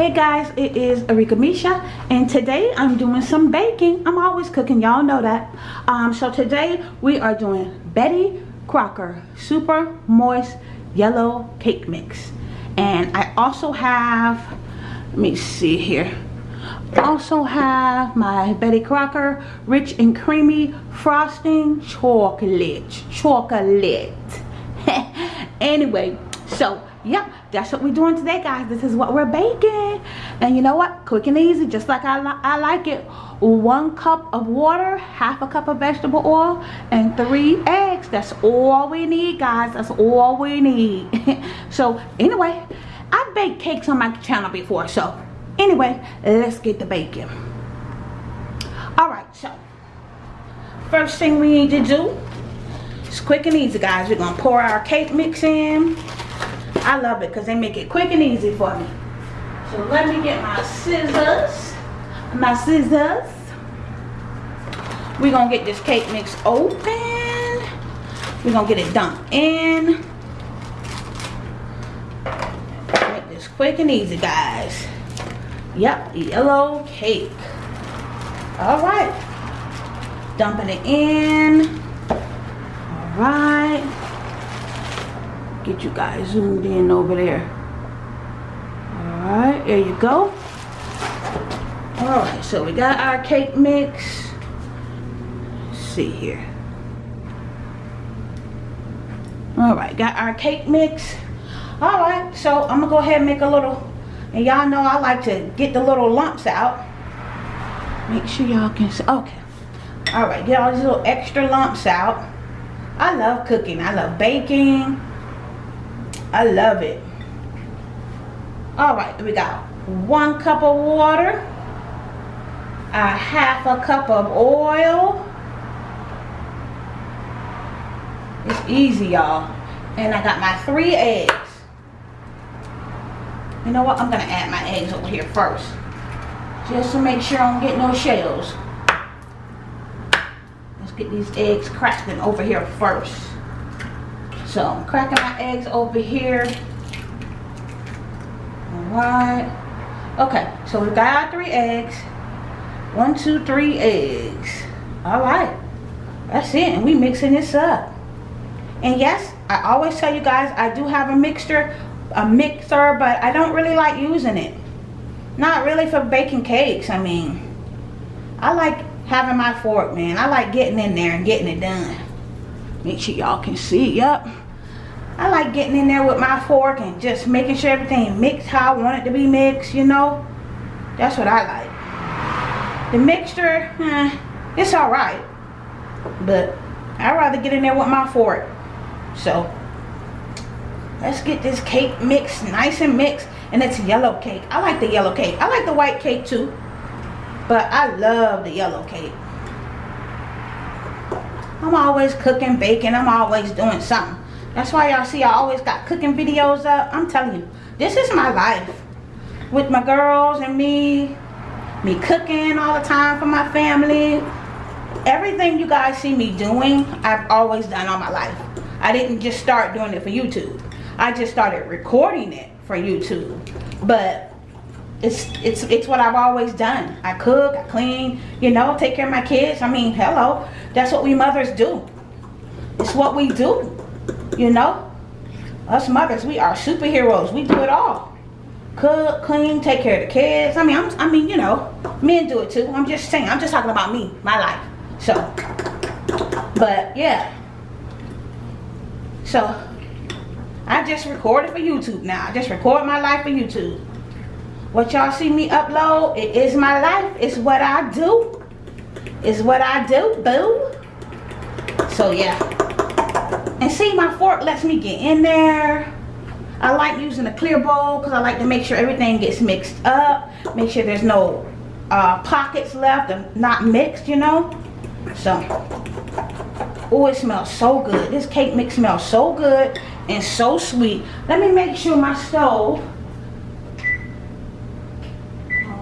Hey guys, it is Arika Misha and today I'm doing some baking. I'm always cooking, y'all know that. Um, so today we are doing Betty Crocker Super Moist Yellow Cake Mix. And I also have, let me see here. Also have my Betty Crocker Rich and Creamy Frosting Chocolate. Chocolate. anyway, so yep that's what we're doing today guys. This is what we're baking. And you know what? Quick and easy just like I, li I like it. One cup of water half a cup of vegetable oil and three eggs. That's all we need guys. That's all we need. So anyway I've baked cakes on my channel before so anyway let's get the baking. All right so first thing we need to do is quick and easy guys. We're gonna pour our cake mix in I love it because they make it quick and easy for me. So let me get my scissors. My scissors. We're going to get this cake mix open. We're going to get it dumped in. Make this quick and easy, guys. Yep, yellow cake. All right. Dumping it in. All right get you guys zoomed in over there. All right there you go. All right so we got our cake mix. Let's see here. All right got our cake mix. All right so i'm gonna go ahead and make a little and y'all know i like to get the little lumps out. Make sure y'all can see okay. All right get all these little extra lumps out. I love cooking. I love baking I love it. All right, we got one cup of water, a half a cup of oil. It's easy, y'all. And I got my three eggs. You know what? I'm going to add my eggs over here first. Just to make sure I don't get no shells. Let's get these eggs cracking over here first. So I'm cracking my eggs over here. Alright. Okay, so we got our three eggs. One, two, three eggs. Alright. That's it. And we mixing this up. And yes, I always tell you guys I do have a mixture, a mixer, but I don't really like using it. Not really for baking cakes. I mean, I like having my fork, man. I like getting in there and getting it done. Make sure y'all can see. Yep. I like getting in there with my fork and just making sure everything mixed how I want it to be mixed, you know. That's what I like. The mixture, eh, it's alright. But I'd rather get in there with my fork. So, let's get this cake mixed, nice and mixed. And it's yellow cake. I like the yellow cake. I like the white cake too. But I love the yellow cake. I'm always cooking, baking. I'm always doing something. That's why y'all see I always got cooking videos up. I'm telling you, this is my life. With my girls and me. Me cooking all the time for my family. Everything you guys see me doing, I've always done all my life. I didn't just start doing it for YouTube. I just started recording it for YouTube. But it's it's it's what I've always done. I cook, I clean, you know, take care of my kids. I mean, hello. That's what we mothers do. It's what we do. You know? Us mothers, we are superheroes. We do it all. Cook, clean, take care of the kids. I mean, I'm, I mean, you know, men do it too. I'm just saying. I'm just talking about me, my life. So, but yeah. So, I just recorded for YouTube now. I just record my life for YouTube. What y'all see me upload, it is my life. It's what I do. It's what I do, boo. So, yeah. And see, my fork lets me get in there. I like using a clear bowl because I like to make sure everything gets mixed up. Make sure there's no uh, pockets left and not mixed, you know. So, oh, it smells so good. This cake mix smells so good and so sweet. Let me make sure my stove.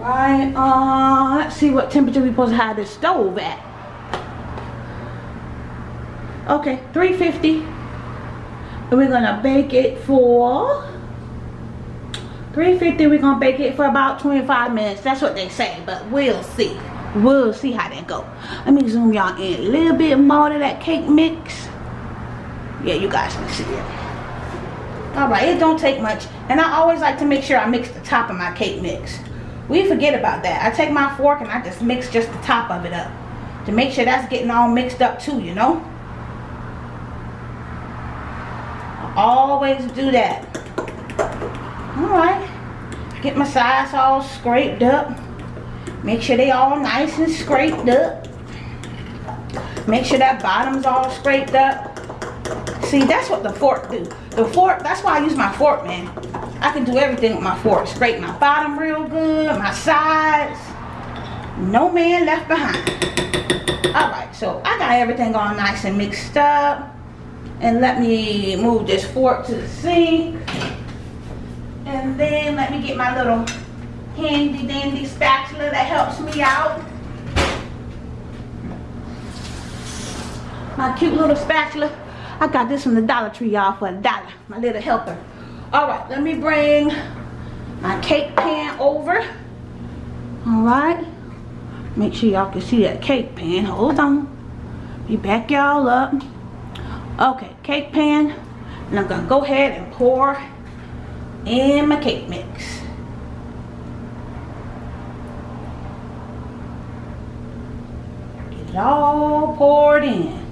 Alright, uh, let's see what temperature we're supposed to have this stove at. Okay, 350. And we're gonna bake it for 350 we're gonna bake it for about 25 minutes. That's what they say but we'll see. We'll see how that go. Let me zoom y'all in a little bit more to that cake mix. Yeah you guys can see it. All right it don't take much. And i always like to make sure i mix the top of my cake mix. We forget about that. I take my fork and i just mix just the top of it up to make sure that's getting all mixed up too you know I always do that. All right get my sides all scraped up. Make sure they all nice and scraped up. Make sure that bottom's all scraped up. See that's what the fork do. The fork that's why I use my fork man. I can do everything with my fork. Scrape my bottom real good my sides. No man left behind. All right so I got everything all nice and mixed up and let me move this fork to the sink and then let me get my little handy dandy spatula that helps me out. My cute little spatula. I got this from the Dollar Tree, y'all, for a dollar. My little helper. All right, let me bring my cake pan over. All right. Make sure y'all can see that cake pan. Hold on. Be back y'all up. Okay, cake pan. And I'm going to go ahead and pour in my cake mix. Get it all poured in.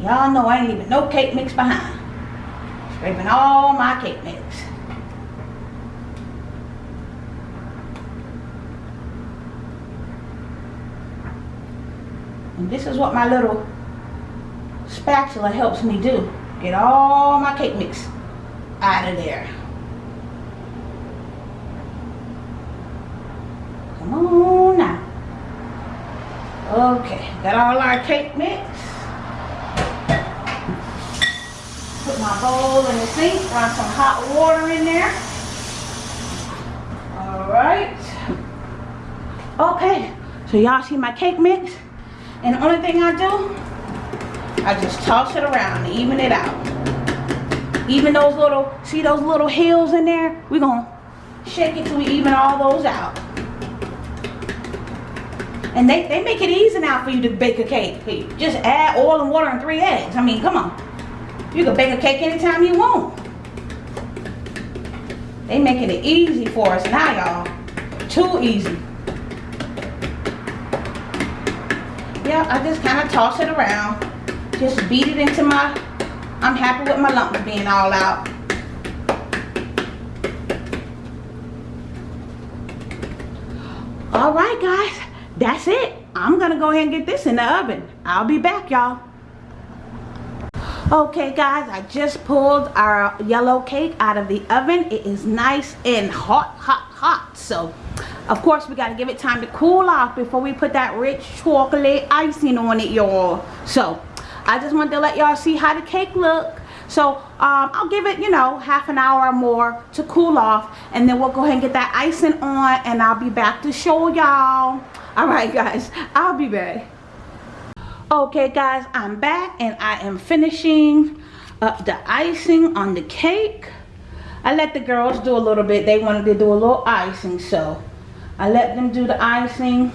Y'all know I ain't leaving no cake mix behind. Scraping all my cake mix. And this is what my little spatula helps me do. Get all my cake mix out of there. Come on now. Okay, got all our cake mix. Put my bowl in the sink, run some hot water in there. Alright. Okay, so y'all see my cake mix? And the only thing I do I just toss it around even it out. Even those little, see those little hills in there? We're going to shake it till we even all those out. And they, they make it easy now for you to bake a cake. Just add oil and water and three eggs. I mean, come on. You can bake a cake anytime you want. They making it easy for us now, y'all. Too easy. Yeah, I just kind of toss it around. Just beat it into my I'm happy with my lumps being all out. All right guys that's it. I'm gonna go ahead and get this in the oven. I'll be back y'all. Okay guys I just pulled our yellow cake out of the oven. It is nice and hot hot hot. So of course we got to give it time to cool off before we put that rich chocolate icing on it y'all so I just wanted to let y'all see how the cake look. So um, I'll give it, you know, half an hour or more to cool off. And then we'll go ahead and get that icing on. And I'll be back to show y'all. Alright guys, I'll be back. Okay guys, I'm back and I am finishing up the icing on the cake. I let the girls do a little bit. They wanted to do a little icing. So I let them do the icing.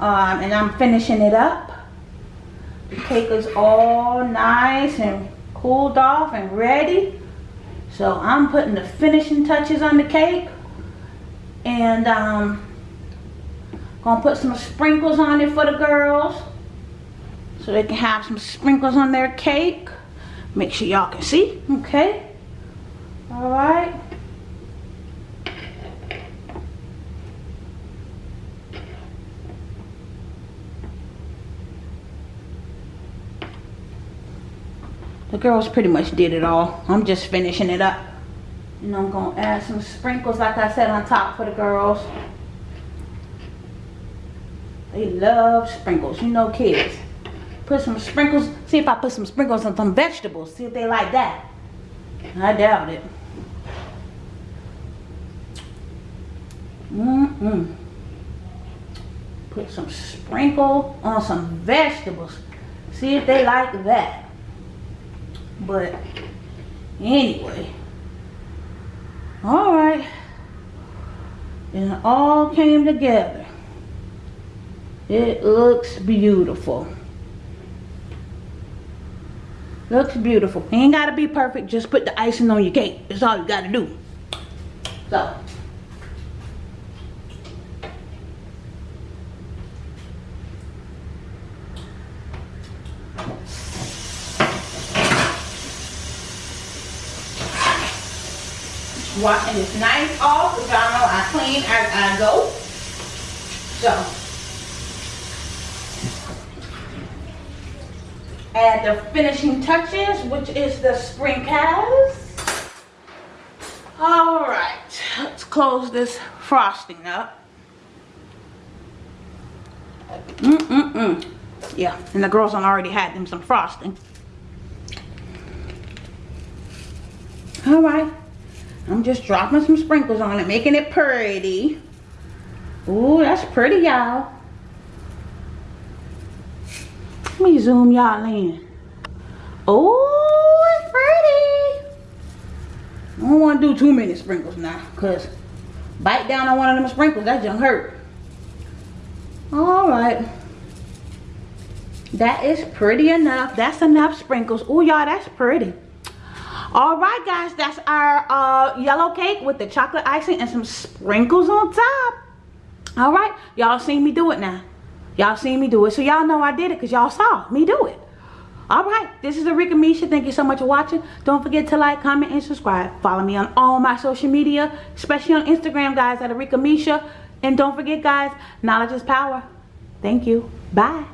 Um, and I'm finishing it up. The cake is all nice and cooled off and ready. So I'm putting the finishing touches on the cake. And um, gonna put some sprinkles on it for the girls. So they can have some sprinkles on their cake. Make sure y'all can see, okay? All right. The girls pretty much did it all. I'm just finishing it up. And I'm going to add some sprinkles, like I said, on top for the girls. They love sprinkles. You know kids. Put some sprinkles. See if I put some sprinkles on some vegetables. See if they like that. I doubt it. Mm-mm. Put some sprinkle on some vegetables. See if they like that. But anyway. Alright. And it all came together. It looks beautiful. Looks beautiful. Ain't gotta be perfect. Just put the icing on your cake. That's all you gotta do. So. Washing this knife off, which y'all know I clean as I go. So. Add the finishing touches, which is the sprinkles. All right, let's close this frosting up. Mm-mm-mm. Yeah, and the girls on already had them some frosting. All right, I'm just dropping some sprinkles on it, making it pretty. Ooh, that's pretty, y'all. Let me zoom y'all in. Oh, it's pretty. I don't want to do too many sprinkles now, because bite down on one of them sprinkles, that just hurt. All right. That is pretty enough. That's enough sprinkles. Oh, y'all, that's pretty. All right, guys, that's our uh, yellow cake with the chocolate icing and some sprinkles on top. All right, y'all seen me do it now. Y'all seen me do it, so y'all know I did it because y'all saw me do it. All right, this is Arika Misha. Thank you so much for watching. Don't forget to like, comment, and subscribe. Follow me on all my social media, especially on Instagram, guys, at Arika Misha. And don't forget, guys, knowledge is power. Thank you. Bye.